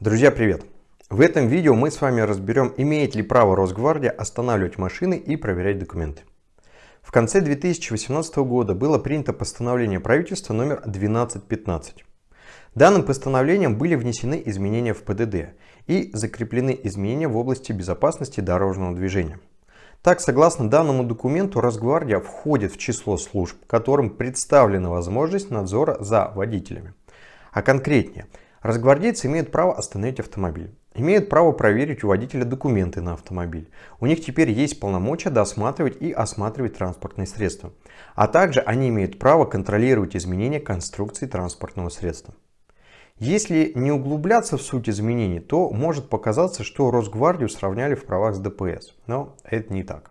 Друзья, привет! В этом видео мы с вами разберем, имеет ли право Росгвардия останавливать машины и проверять документы. В конце 2018 года было принято постановление правительства номер 1215. Данным постановлением были внесены изменения в ПДД и закреплены изменения в области безопасности дорожного движения. Так, согласно данному документу, Росгвардия входит в число служб, которым представлена возможность надзора за водителями. А конкретнее – Разгвардейцы имеют право остановить автомобиль. Имеют право проверить у водителя документы на автомобиль. У них теперь есть полномочия досматривать и осматривать транспортные средства. А также они имеют право контролировать изменения конструкции транспортного средства. Если не углубляться в суть изменений, то может показаться, что Росгвардию сравняли в правах с ДПС. Но это не так.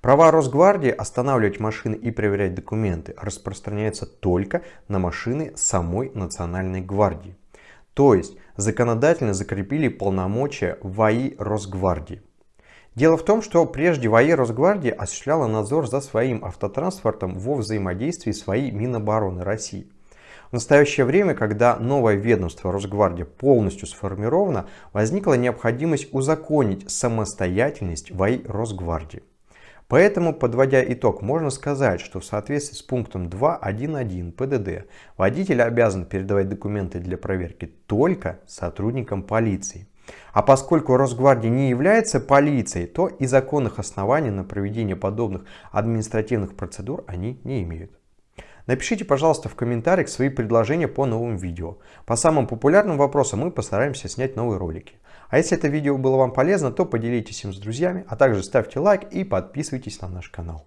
Права Росгвардии останавливать машины и проверять документы распространяются только на машины самой Национальной гвардии. То есть законодательно закрепили полномочия ВАИ Росгвардии. Дело в том, что прежде ВАИ Росгвардии осуществляла надзор за своим автотранспортом во взаимодействии с ВАИ Минобороны России. В настоящее время, когда новое ведомство Росгвардия полностью сформировано, возникла необходимость узаконить самостоятельность ВАИ Росгвардии. Поэтому, подводя итог, можно сказать, что в соответствии с пунктом 2.1.1 ПДД водитель обязан передавать документы для проверки только сотрудникам полиции. А поскольку Росгвардия не является полицией, то и законных оснований на проведение подобных административных процедур они не имеют. Напишите, пожалуйста, в комментариях свои предложения по новым видео. По самым популярным вопросам мы постараемся снять новые ролики. А если это видео было вам полезно, то поделитесь им с друзьями, а также ставьте лайк и подписывайтесь на наш канал.